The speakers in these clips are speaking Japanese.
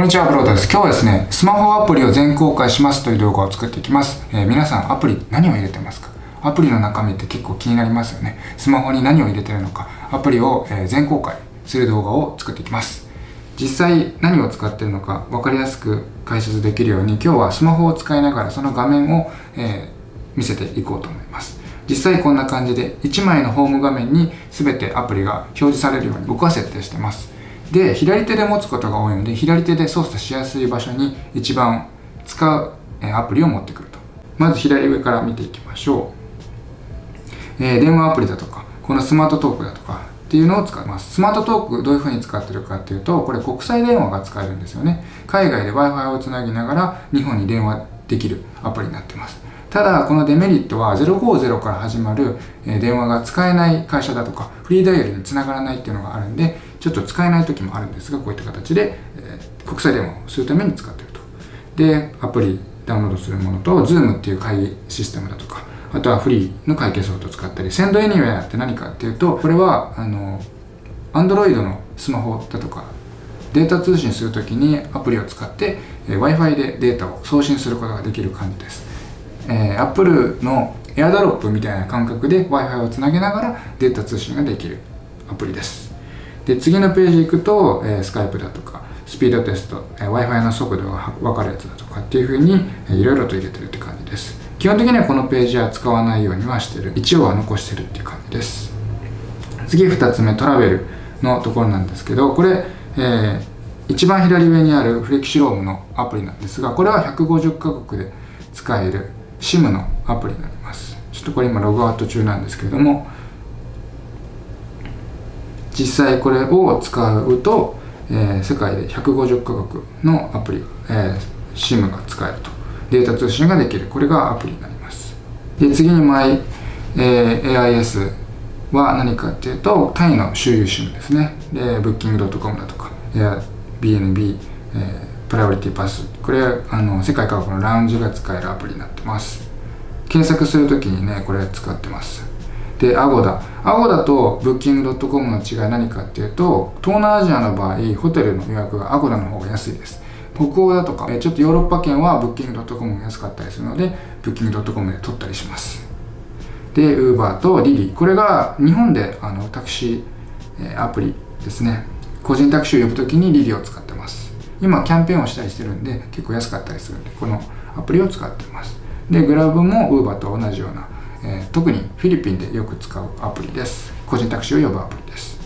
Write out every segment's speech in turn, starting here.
こんにちは、ブロードです。今日はですね、スマホアプリを全公開しますという動画を作っていきます。えー、皆さん、アプリ何を入れてますか？アプリの中身って結構気になりますよね。スマホに何を入れてるのか、アプリを、えー、全公開する動画を作っていきます。実際何を使ってるのか分かりやすく解説できるように、今日はスマホを使いながらその画面を、えー、見せていこうと思います。実際こんな感じで1枚のホーム画面に全てアプリが表示されるように僕は設定してます。で左手で持つことが多いので左手で操作しやすい場所に一番使うアプリを持ってくると。まず左上から見ていきましょう、えー、電話アプリだとかこのスマートトークだとかっていうのを使いますスマートトークどういう風に使ってるかっていうとこれ国際電話が使えるんですよね。海外で Wi-Fi をつなぎながら日本に電話できるアプリになってます。ただこのデメリットは050から始まる電話が使えない会社だとかフリーダイヤルにつながらないっていうのがあるんでちょっと使えない時もあるんですがこういった形で、えー、国際電話をするために使っていると。でアプリダウンロードするものと Zoom っていう会議システムだとかあとはフリーの会計ソフトを使ったり Send Anywhere って何かっていうとこれはあの Android のスマホだとかデータ通信するときにアプリを使って、えー、Wi-Fi でデータを送信することができる感じです、えー、Apple の AirDrop みたいな感覚で Wi-Fi をつなげながらデータ通信ができるアプリです。で次のページ行くと、えー、スカイプだとかスピードテスト、えー、Wi-Fi の速度が分かるやつだとかっていうふうに、えー、いろいろと入れてるって感じです。基本的にはこのページは使わないようにはしてる。一応は残してるっていう感じです。次2つ目トラベルのところなんですけどこれ、えー、一番左上にあるフレキシロームのアプリなんですがこれは150カ国で使える SIM のアプリになります。ちょっとこれ今ログアウト中なんですけれども実際これを使うと、えー、世界で150カ国のアプリ、えー、SIM が使えると。データ通信ができる。これがアプリになります。で次に My、えー、AIS は何かっていうとタイの周遊 SIM ですね。で Booking.com だとか Airbnb、えー、プライオリティパス。これあの世界各国のラウンジが使えるアプリになってます。検索するときにねこれ使ってます。で、 Agoda。Agoda と Booking.com の違い何かっていうと、東南アジアの場合、ホテルの予約が Agoda の方が安いです。北欧だとか、ちょっとヨーロッパ圏は Booking.com が安かったりするので、 Booking.com で取ったりします。で、 Uber と DiDi。これが日本であのタクシーアプリですね。個人タクシーを呼ぶときにリリーを使ってます。今キャンペーンをしたりしてるんで結構安かったりするんでこのアプリを使ってますでグラブもウーバーと同じようなえー、特にフィリピンでよく使うアプリです。個人タクシーを呼ぶアプリです。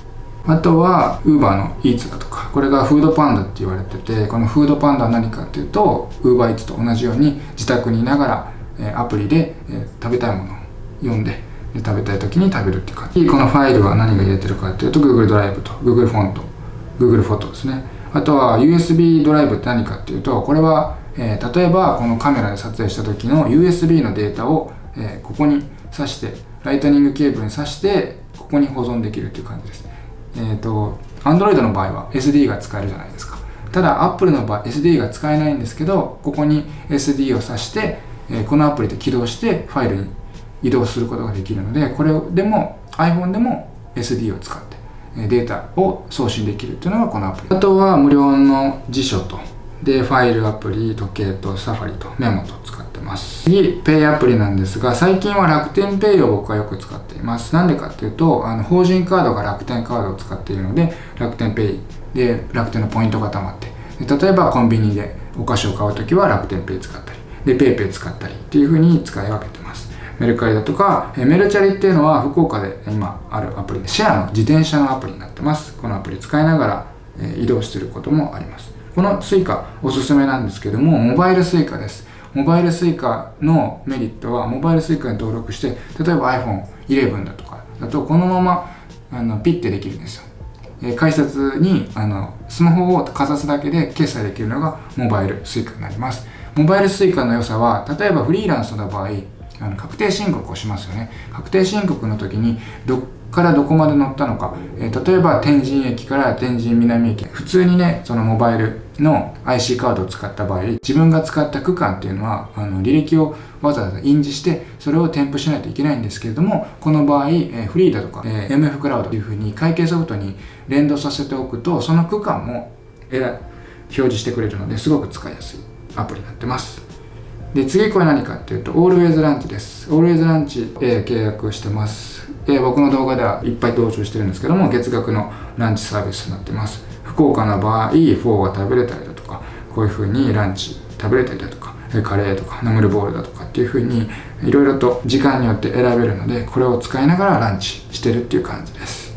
あとは Uber の Eats だとかこれがフードパンダって言われててこのフードパンダは何かっていうと UberEats と同じように自宅にいながら、えー、アプリで、えー、食べたいものを読んでで食べたい時に食べるっていう感じ。このファイルは何が入れてるかっていうと Google ドライブと Google フォント Google フォトですね。あとは USB ドライブって何かっていうとこれは、えー、例えばこのカメラで撮影した時の USB のデータをえー、ここに挿してライトニングケーブルに挿してここに保存できるっていう感じです。えっ、ー、と Android の場合は SD が使えるじゃないですか。ただ Apple の場合 SD が使えないんですけどここに SD を挿して、えー、このアプリで起動してファイルに移動することができるのでこれでも iPhone でも SD を使ってデータを送信できるっていうのがこのアプリ。あとは無料の辞書とでファイルアプリ時計とサファリとメモと。使ってます。次ペイアプリなんですが最近は楽天ペイを僕はよく使っています。なんでかっていうとあの法人カードが楽天カードを使っているので楽天ペイで楽天のポイントが貯まって例えばコンビニでお菓子を買う時は楽天ペイ使ったりで PayPay 使ったりっていう風に使い分けてます。メルカリだとかメルチャリっていうのは福岡で今あるアプリでシェアの自転車のアプリになってます。このアプリ使いながら移動してることもあります。この Suica おすすめなんですけども、モバイル Suica です。モバイル Suica のメリットは、モバイル Suica に登録して、例えば iPhone 11だとかだと、このままあのピッてできるんですよ。えー、改札にあのスマホをかざすだけで決済できるのがモバイル Suica になります。モバイル Suica の良さは、例えばフリーランスの場合、あの確定申告をしますよね。確定申告の時にどからどこまで乗ったのか、えー、例えば天神駅から天神南駅。普通にねそのモバイルの IC カードを使った場合自分が使った区間っていうのはあの履歴をわざわざ印字してそれを添付しないといけないんですけれどもこの場合、えー、フリーだとか、えー、MF クラウドというふうに会計ソフトに連動させておくとその区間も、えー、示してくれるのですごく使いやすいアプリになってます。で次これ何かっていうと Always Lunch です。Always Lunch、えー、契約してます。で僕の動画ではいっぱい登場してるんですけども月額のランチサービスになってます。福岡の場合フォーが食べれたりだとかこういう風にランチ食べれたりだとかカレーとかナムルボールだとかっていう風にいろいろと時間によって選べるのでこれを使いながらランチしてるっていう感じです。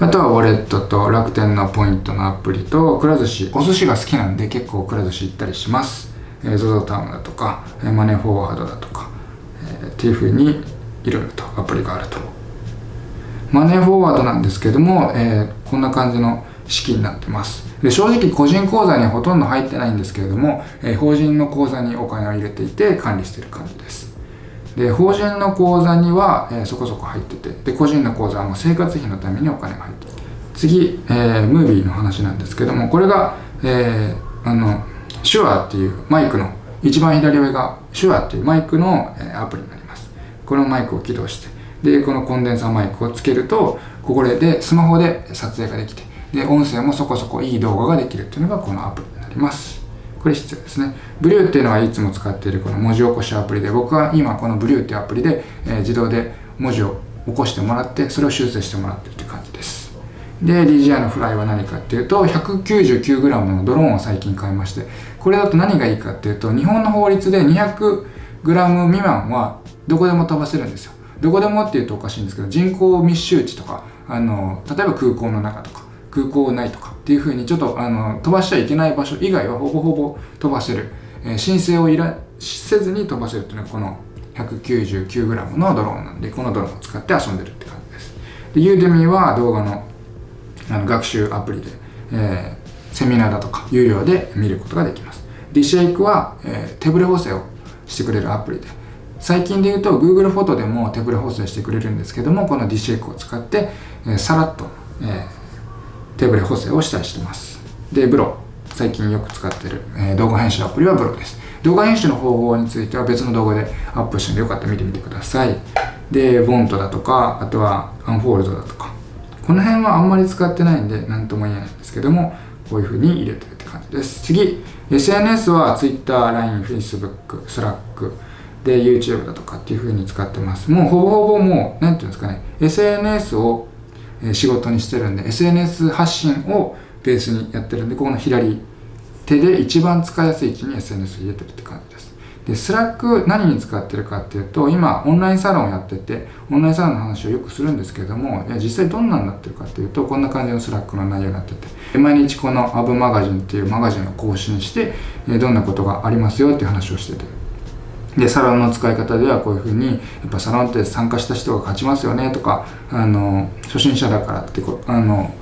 あとはウォレットと楽天のポイントのアプリとくら寿司お寿司が好きなんで結構くら寿司行ったりします。ZOZO タウンだとかマネーフォワードだとか、っていう風にいろいろとアプリがあるとマネーフォワードなんですけども、えー、こんな感じの式になってます。で正直個人口座にはほとんど入ってないんですけれども、えー、法人の口座にお金を入れていて管理してる感じです。で法人の口座には、えー、そこそこ入っててで個人の口座はもう生活費のためにお金が入ってる。次、えー、ムービーの話なんですけどもこれが、えー、あの手話っていうマイクの一番左上が手話っていうマイクの、え、アプリになります。このマイクを起動してでこのコンデンサーマイクをつけるとここでスマホで撮影ができてで音声もそこそこいい動画ができるっていうのがこのアプリになりますこれ必要ですね。ブリューっていうのはいつも使っているこの文字起こしアプリで、僕は今このブリューっていうアプリで、えー、自動で文字を起こしてもらって、それを修正してもらってるって感じです。で、DJI のフライは何かっていうと、199g のドローンを最近買いまして、これだと何がいいかっていうと、日本の法律で 200g 未満はどこでも飛ばせるんですよ。どこでもっていうとおかしいんですけど、人口密集地とか、あの、例えば空港の中とか、空港ないとかっていうふうにちょっとあの飛ばしちゃいけない場所以外はほぼほぼ飛ばせる、えー、申請をいらせずに飛ばせるっていうのがこの 199g のドローンなんでこのドローンを使って遊んでるって感じです。で Udemy は動画のあの学習アプリで、えー、セミナーだとか有料で見ることができます。DShake は、えー、手ブレ補正をしてくれるアプリで最近で言うと Google フォトでも手ブレ補正してくれるんですけどもこの DShake を使って、えー、さらっと、えー手ブレ補正をしたりしてます。で、ブロ。最近よく使ってる、えー、動画編集アプリはブロです。動画編集の方法については別の動画でアップしてんでよかったら見てみてください。で、ボントだとか、あとはアンフォールドだとか。この辺はあんまり使ってないんで何とも言えないんですけども、こういう風に入れてるって感じです。次、SNS は Twitter、LINE、Facebook、Slack で YouTube だとかっていう風に使ってます。もうほぼほぼもう、なんていうんですかね、SNS を仕事にしてるんで SNS 発信をベースにやってるんでここの左手で一番使いやすい位置に SNS 入れてるって感じです。で Slack 何に使ってるかっていうと今オンラインサロンをやっててオンラインサロンの話をよくするんですけども実際どんなになってるかっていうとこんな感じの Slack の内容になってて毎日このアブマガジンっていうマガジンを更新してどんなことがありますよっていう話をしてて。でサロンの使い方ではこういうふうにやっぱサロンって参加した人が勝ちますよねとかあの初心者だからってこあの、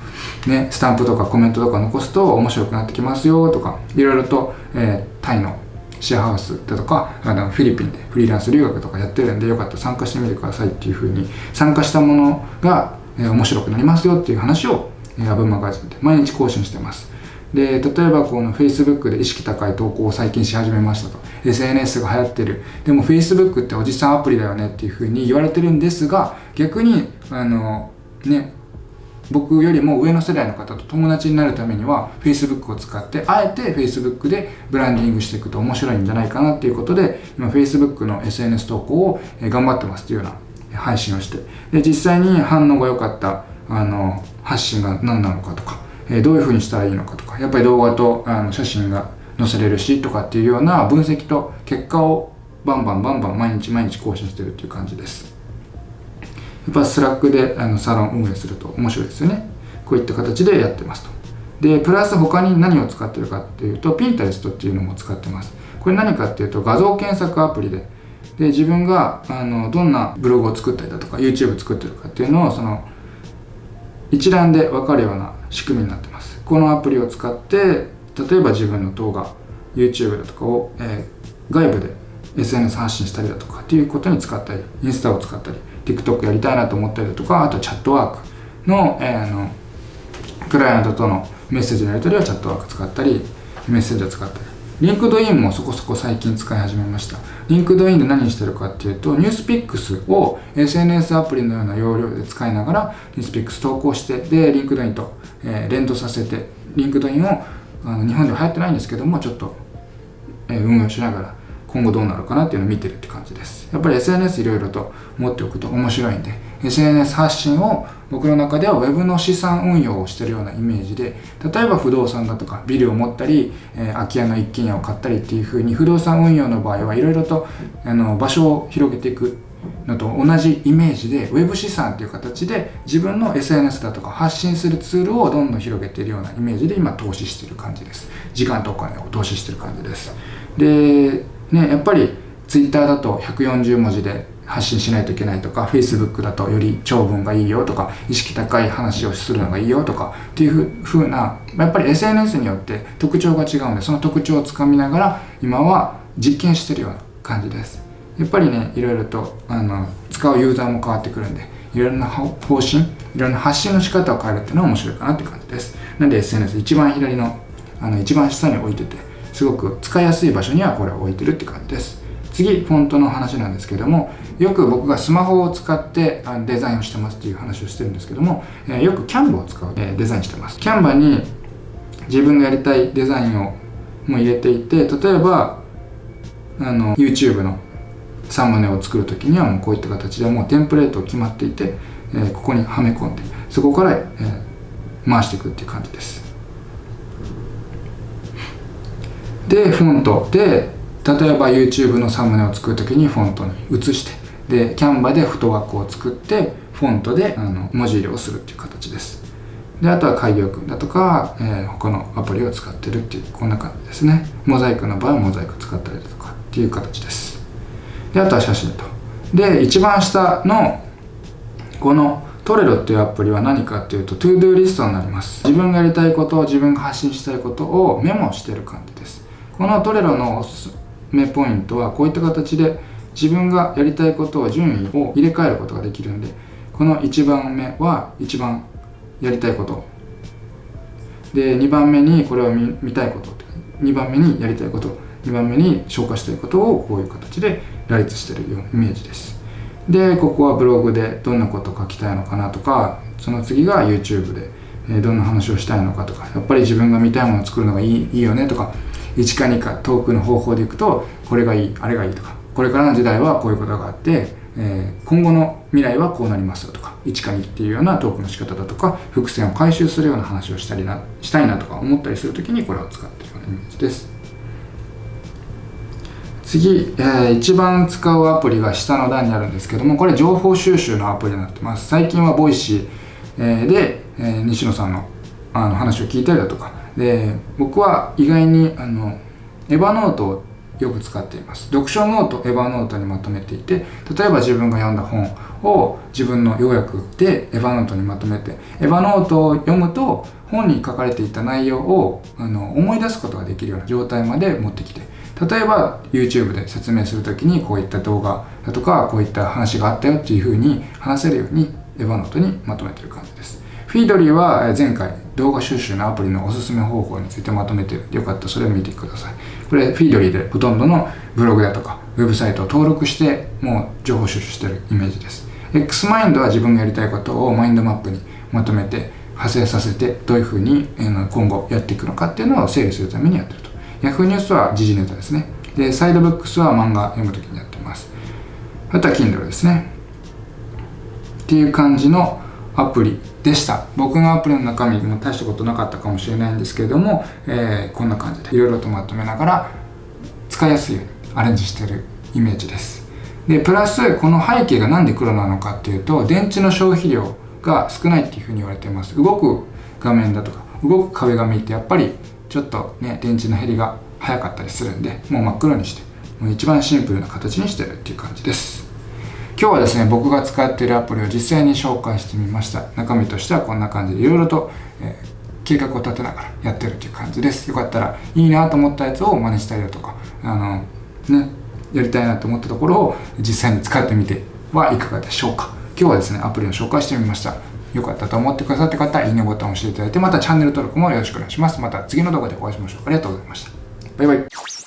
ね、スタンプとかコメントとか残すと面白くなってきますよとかいろいろと、えー、タイのシェアハウスだとかあのフィリピンでフリーランス留学とかやってるんでよかったら参加してみてくださいっていうふうに参加したものが、えー、面白くなりますよっていう話を、えー、アブマガジンで毎日更新してます。で例えばこの Facebook で意識高い投稿を最近し始めましたと。SNS が流行ってる。でも Facebook っておじさんアプリだよねっていうふうに言われてるんですが逆にあのね僕よりも上の世代の方と友達になるためには Facebook を使ってあえて Facebook でブランディングしていくと面白いんじゃないかなっていうことで今 Facebook の SNS 投稿を頑張ってますっていうような配信をして。で実際に反応が良かったあの発信が何なのかとかえどういうふうにしたらいいのかとかやっぱり動画とあの写真が載せれるしとかっていうような分析と結果をバンバンバンバン毎日毎日更新してるっていう感じです。やっぱ Slack であのサロン運営すると面白いですよね。こういった形でやってますと。でプラス他に何を使ってるかっていうと Pinterest っていうのも使ってます。これ何かっていうと画像検索アプリで。で自分があのどんなブログを作ったりだとか YouTube 作ってるかっていうのをその一覧で分かるような仕組みになってます。このアプリを使って例えば自分の動画 YouTube だとかを、えー、外部で SNS 発信したりだとかっていうことに使ったりインスタを使ったり TikTok やりたいなと思ったりだとかあとチャットワークの,、えー、あのクライアントとのメッセージのやり取りはチャットワーク使ったりメッセージを使ったり。 LinkedIn もそこそこ最近使い始めました。 LinkedIn で何してるかっていうと、 NewsPicks を SNS アプリのような要領で使いながら、 NewsPicks 投稿して、で、 LinkedIn と、えー、連動させて、 LinkedIn をあの日本では流行ってないんですけども、ちょっと、えー、運用しながら、今後どうなるかなっていうのを見てるって感じです。やっぱり SNS いろいろと持っておくと面白いんで、SNS 発信を僕の中では Web の資産運用をしてるようなイメージで、例えば不動産だとかビルを持ったり、えー、空き家の一軒家を買ったりっていう風に不動産運用の場合はいろいろとあの場所を広げていくのと同じイメージで Web 資産っていう形で自分の SNS だとか発信するツールをどんどん広げているようなイメージで今投資している感じです。時間とお金を投資してる感じです。で、ね、やっぱり Twitter だと140文字で発信しないといけないとか Facebook だとより長文がいいよとか意識高い話をするのがいいよとかっていうふうなやっぱり SNS によって特徴が違うのでその特徴をつかみながら今は実験してるような感じです。やっぱりねいろいろとあの使うユーザーも変わってくるんでいろいろな方針いろいろな発信の仕方を変えるっていうのは面白いかなって感じです。なんで SNS 一番左のあの一番下に置いててすごく使いやすい場所にはこれを置いてるって感じです。次フォントの話なんですけどもよく僕がスマホを使ってデザインをしてますっていう話をしてるんですけどもよくキャンバを使うデザインしてます。キャンバーに自分がやりたいデザインをも入れていて例えばあの YouTube のサムネを作る時にはもうこういった形でもうテンプレート決まっていて、えここにはめ込んでそこから、え回していくっていう感じです。でフォントで例えば YouTube のサムネを作る時にフォントに移してでキャンバでフットワークを作ってフォントであの文字入れをするっていう形です。であとは開業君だとか、えー、他のアプリを使ってるっていうこんな感じですね。モザイクの場合はモザイク使ったりだとかっていう形です。であとは写真と。で一番下のこのトレロっていうアプリは何かっていうと ToDo リストになります。自分がやりたいことを自分が発信したいことをメモしてる感じです。このトレロの目ポイントはこういった形で自分がやりたいことを順位を入れ替えることができるんでこの1番目は一番やりたいこと。で2番目にこれを見見たいこと。2番目にやりたいこと。2番目に消化したいことをこういう形で羅列してるようなイメージです。でここはブログでどんなこと書きたいのかなとかその次が YouTube でどんな話をしたいのかとかやっぱり自分が見たいものを作るのがいいいいよねとか1か2か遠くの方法でいくとこれがいいあれがいいとかこれからの時代はこういうことがあって、えー、今後の未来はこうなりますよとか1か2っていうようなトークの仕方だとか伏線を回収するような話をしたりなしたいなとか思ったりする時にこれを使ってるようなイメージです。次、えー、一番使うアプリが下の段にあるんですけどもこれ情報収集のアプリになってます。最近は Voicy、えー、で、えー、西野さんのあの話を聞いたりだとかで僕は意外にあのEvernote をよく使っています。読書ノート Evernote にまとめていて例えば自分が読んだ本を自分の要約で Evernote にまとめて Evernote を読むと本に書かれていた内容をあの思い出すことができるような状態まで持ってきて例えば YouTube で説明する時にこういった動画だとかこういった話があったよっていうふうに話せるように Evernote にまとめてる感じです。 Feedly は前回動画収集のアプリのおすすめ方法についてまとめてる。よかったらそれを見てください。これフィードリーでほとんどのブログだとかウェブサイトを登録してもう情報収集してるイメージです。X マインドは自分がやりたいことをマインドマップにまとめて派生させてどういうふうに今後やっていくのかっていうのを整理するためにやってると。Yahoo! ニュースは時事ネタですね。でサイドブックスは漫画読むときにやってます。あとは Kindle ですね。っていう感じのアプリでした。僕のアプリの中身も大したことなかったかもしれないんですけれども、えー、こんな感じでいろいろとまとめながら使いやすいようにアレンジしてるイメージです。でプラスこの背景が何で黒なのかっていうと電池の消費量が少ないっていうふうに言われています。動く画面だとか動く壁紙ってやっぱりちょっとね電池の減りが早かったりするんでもう真っ黒にしてもう一番シンプルな形にしてるっていう感じです。今日はですね僕が使っているアプリを実際に紹介してみました。中身としてはこんな感じでいろいろと、えー、計画を立てながらやってるという感じです。よかったらいいなと思ったやつを真似したりだとかあのねやりたいなと思ったところを実際に使ってみてはいかがでしょうか。今日はですねアプリを紹介してみました。よかったと思ってくださった方いいねボタンを押していただいてまたチャンネル登録もよろしくお願いします。また次の動画でお会いしましょう。ありがとうございました。バイバイ。